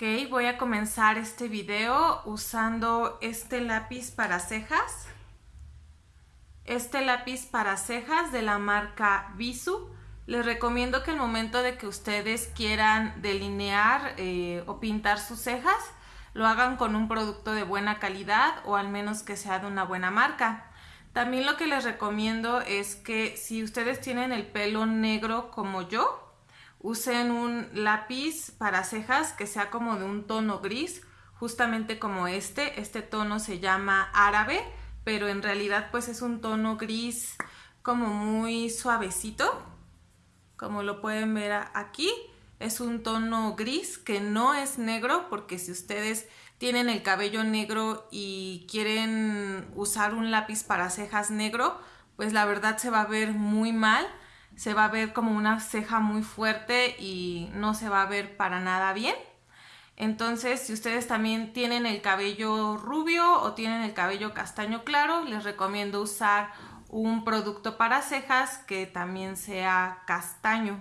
Ok, voy a comenzar este video usando este lápiz para cejas. Este lápiz para cejas de la marca Visu. Les recomiendo que el momento de que ustedes quieran delinear eh, o pintar sus cejas, lo hagan con un producto de buena calidad o al menos que sea de una buena marca. También lo que les recomiendo es que si ustedes tienen el pelo negro como yo, usen un lápiz para cejas que sea como de un tono gris, justamente como este. Este tono se llama árabe, pero en realidad pues es un tono gris como muy suavecito, como lo pueden ver aquí. Es un tono gris que no es negro porque si ustedes tienen el cabello negro y quieren usar un lápiz para cejas negro, pues la verdad se va a ver muy mal se va a ver como una ceja muy fuerte y no se va a ver para nada bien. Entonces, si ustedes también tienen el cabello rubio o tienen el cabello castaño claro, les recomiendo usar un producto para cejas que también sea castaño.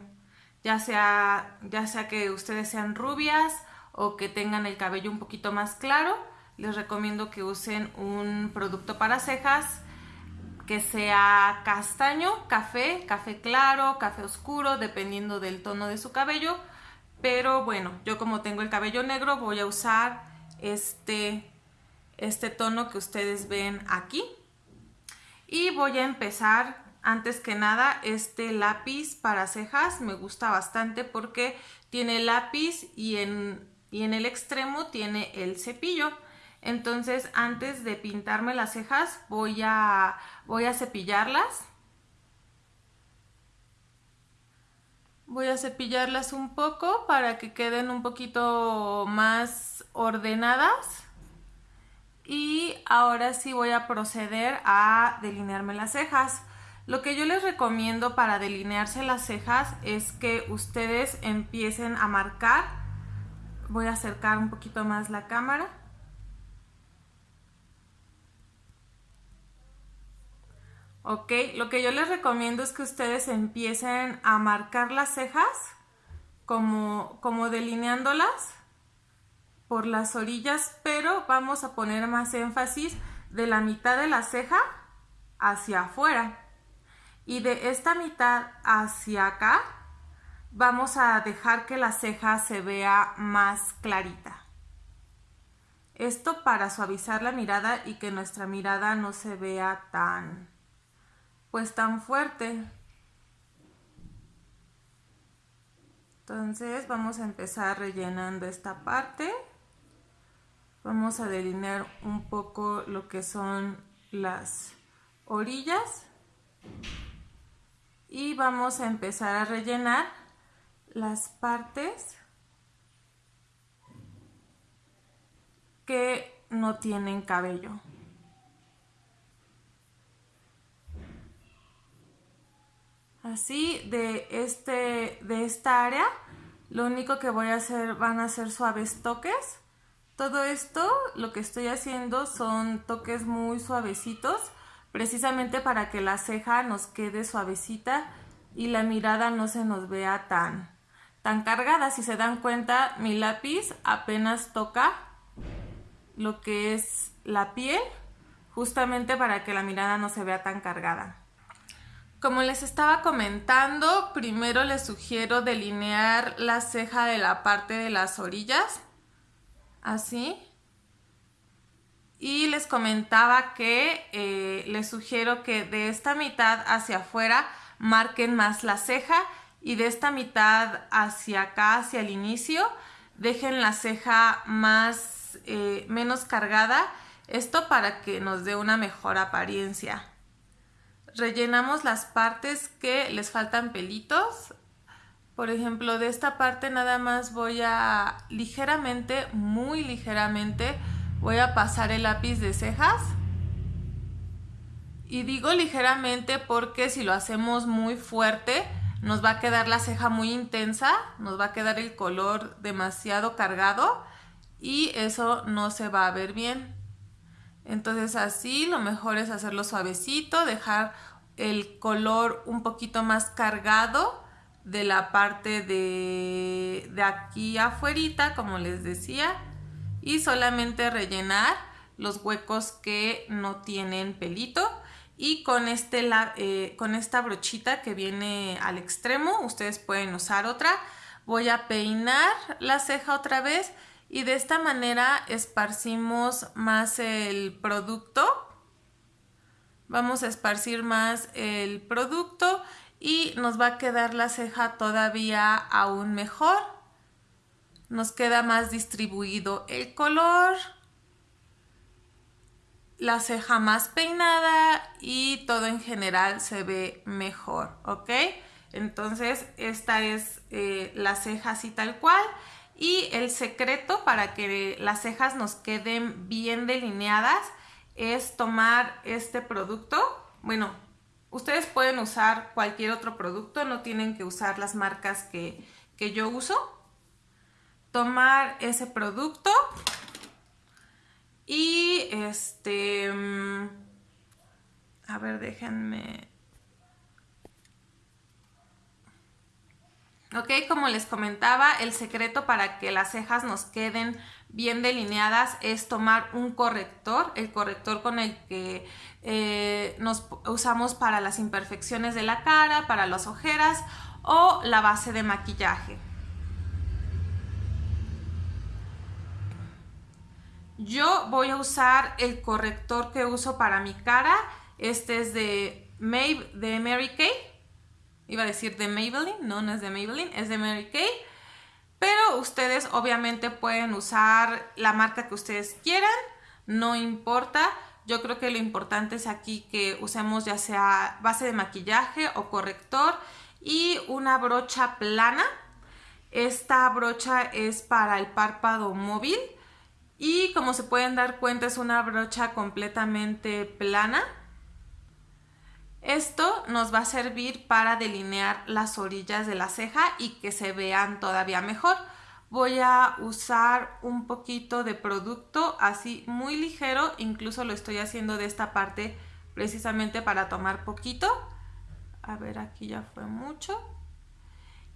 Ya sea, ya sea que ustedes sean rubias o que tengan el cabello un poquito más claro, les recomiendo que usen un producto para cejas que sea castaño, café, café claro, café oscuro, dependiendo del tono de su cabello. Pero bueno, yo como tengo el cabello negro voy a usar este, este tono que ustedes ven aquí. Y voy a empezar, antes que nada, este lápiz para cejas me gusta bastante porque tiene lápiz y en, y en el extremo tiene el cepillo. Entonces antes de pintarme las cejas voy a, voy a cepillarlas. Voy a cepillarlas un poco para que queden un poquito más ordenadas. Y ahora sí voy a proceder a delinearme las cejas. Lo que yo les recomiendo para delinearse las cejas es que ustedes empiecen a marcar. Voy a acercar un poquito más la cámara ¿ok? Lo que yo les recomiendo es que ustedes empiecen a marcar las cejas como, como delineándolas por las orillas, pero vamos a poner más énfasis de la mitad de la ceja hacia afuera y de esta mitad hacia acá vamos a dejar que la ceja se vea más clarita. Esto para suavizar la mirada y que nuestra mirada no se vea tan, pues tan fuerte. Entonces vamos a empezar rellenando esta parte. Vamos a delinear un poco lo que son las orillas. Y vamos a empezar a rellenar las partes que no tienen cabello. Así de, este, de esta área lo único que voy a hacer van a ser suaves toques todo esto lo que estoy haciendo son toques muy suavecitos precisamente para que la ceja nos quede suavecita y la mirada no se nos vea tan, tan cargada. Si se dan cuenta, mi lápiz apenas toca lo que es la piel, justamente para que la mirada no se vea tan cargada. Como les estaba comentando, primero les sugiero delinear la ceja de la parte de las orillas, así. Y les comentaba que eh, les sugiero que de esta mitad hacia afuera marquen más la ceja y de esta mitad hacia acá, hacia el inicio, dejen la ceja más, eh, menos cargada. Esto para que nos dé una mejor apariencia rellenamos las partes que les faltan pelitos. Por ejemplo, de esta parte nada más voy a ligeramente, muy ligeramente, voy a pasar el lápiz de cejas. Y digo ligeramente porque si lo hacemos muy fuerte, nos va a quedar la ceja muy intensa, nos va a quedar el color demasiado cargado y eso no se va a ver bien. Entonces así lo mejor es hacerlo suavecito, dejar el color un poquito más cargado de la parte de, de aquí afuera, como les decía, y solamente rellenar los huecos que no tienen pelito. Y con, este, eh, con esta brochita que viene al extremo, ustedes pueden usar otra, voy a peinar la ceja otra vez y de esta manera esparcimos más el producto. Vamos a esparcir más el producto y nos va a quedar la ceja todavía aún mejor. Nos queda más distribuido el color la ceja más peinada y todo en general se ve mejor, ¿ok? Entonces esta es eh, la ceja así tal cual y el secreto para que las cejas nos queden bien delineadas es tomar este producto, bueno, ustedes pueden usar cualquier otro producto, no tienen que usar las marcas que, que yo uso, tomar ese producto y este, mm, a ver, déjenme. Ok, como les comentaba, el secreto para que las cejas nos queden bien delineadas es tomar un corrector, el corrector con el que eh, nos usamos para las imperfecciones de la cara, para las ojeras o la base de maquillaje. Yo voy a usar el corrector que uso para mi cara. Este es de, de Mary Kay. Iba a decir de Maybelline. No, no es de Maybelline. Es de Mary Kay. Pero ustedes obviamente pueden usar la marca que ustedes quieran. No importa. Yo creo que lo importante es aquí que usemos ya sea base de maquillaje o corrector y una brocha plana. Esta brocha es para el párpado móvil y como se pueden dar cuenta es una brocha completamente plana. Esto nos va a servir para delinear las orillas de la ceja y que se vean todavía mejor. Voy a usar un poquito de producto así muy ligero, incluso lo estoy haciendo de esta parte precisamente para tomar poquito. A ver, aquí ya fue mucho.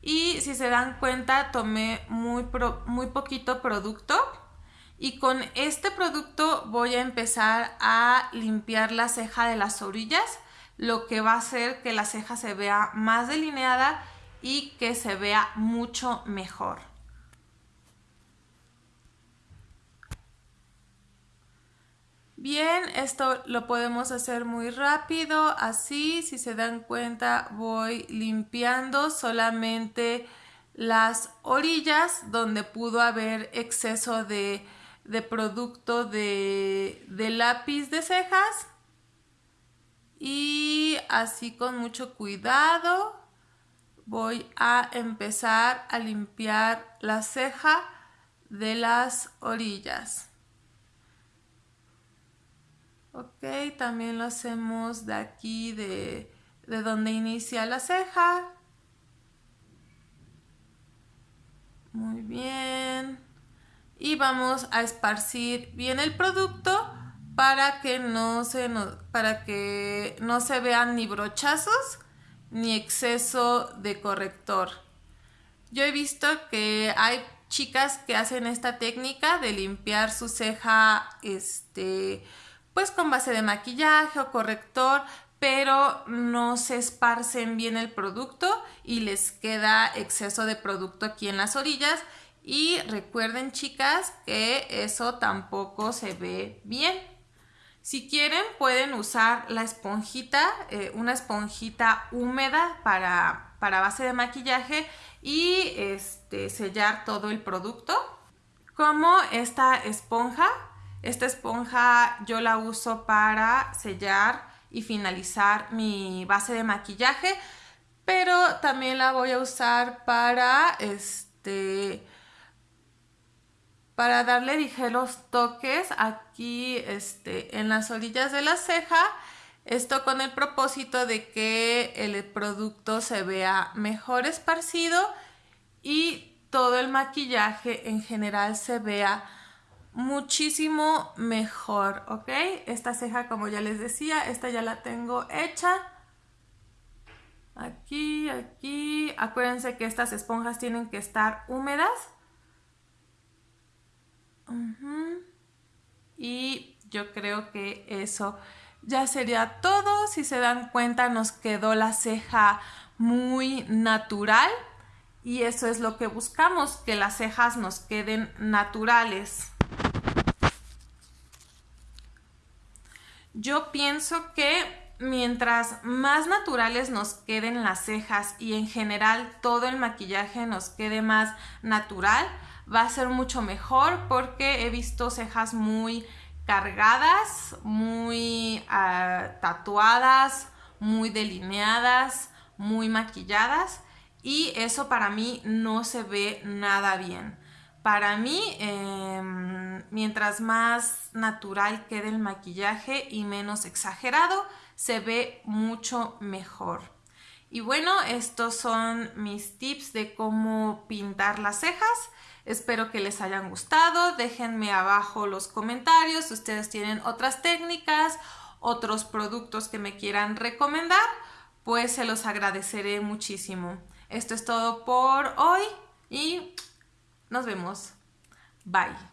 Y si se dan cuenta, tomé muy, muy poquito producto y con este producto voy a empezar a limpiar la ceja de las orillas, lo que va a hacer que la ceja se vea más delineada y que se vea mucho mejor. Bien, esto lo podemos hacer muy rápido, así si se dan cuenta voy limpiando solamente las orillas donde pudo haber exceso de de producto de, de lápiz de cejas así con mucho cuidado voy a empezar a limpiar la ceja de las orillas. Ok, también lo hacemos de aquí, de, de donde inicia la ceja. Muy bien y vamos a esparcir bien el producto para que no se, para que no se vean ni brochazos ni exceso de corrector. Yo he visto que hay chicas que hacen esta técnica de limpiar su ceja este pues con base de maquillaje o corrector, pero no se esparcen bien el producto y les queda exceso de producto aquí en las orillas y recuerden chicas que eso tampoco se ve bien. Si quieren pueden usar la esponjita, eh, una esponjita húmeda para, para, base de maquillaje y este, sellar todo el producto. Como esta esponja, esta esponja yo la uso para sellar y finalizar mi base de maquillaje, pero también la voy a usar para este para darle ligeros toques aquí este, en las orillas de la ceja. Esto con el propósito de que el producto se vea mejor esparcido y todo el maquillaje en general se vea muchísimo mejor, ¿ok? Esta ceja, como ya les decía, esta ya la tengo hecha. Aquí, aquí. Acuérdense que estas esponjas tienen que estar húmedas. Y yo creo que eso ya sería todo. Si se dan cuenta, nos quedó la ceja muy natural. Y eso es lo que buscamos, que las cejas nos queden naturales. Yo pienso que mientras más naturales nos queden las cejas y en general todo el maquillaje nos quede más natural, va a ser mucho mejor porque he visto cejas muy cargadas, muy ah, tatuadas, muy delineadas, muy maquilladas y eso para mí no se ve nada bien. Para mí, em, mientras más natural quede el maquillaje y menos exagerado, se ve mucho mejor. Y bueno, estos son mis tips de cómo pintar las cejas. Espero que les hayan gustado. Déjenme abajo los comentarios si ustedes tienen otras técnicas, otros productos que me quieran recomendar, pues se los agradeceré muchísimo. Esto es todo por hoy y nos vemos. Bye.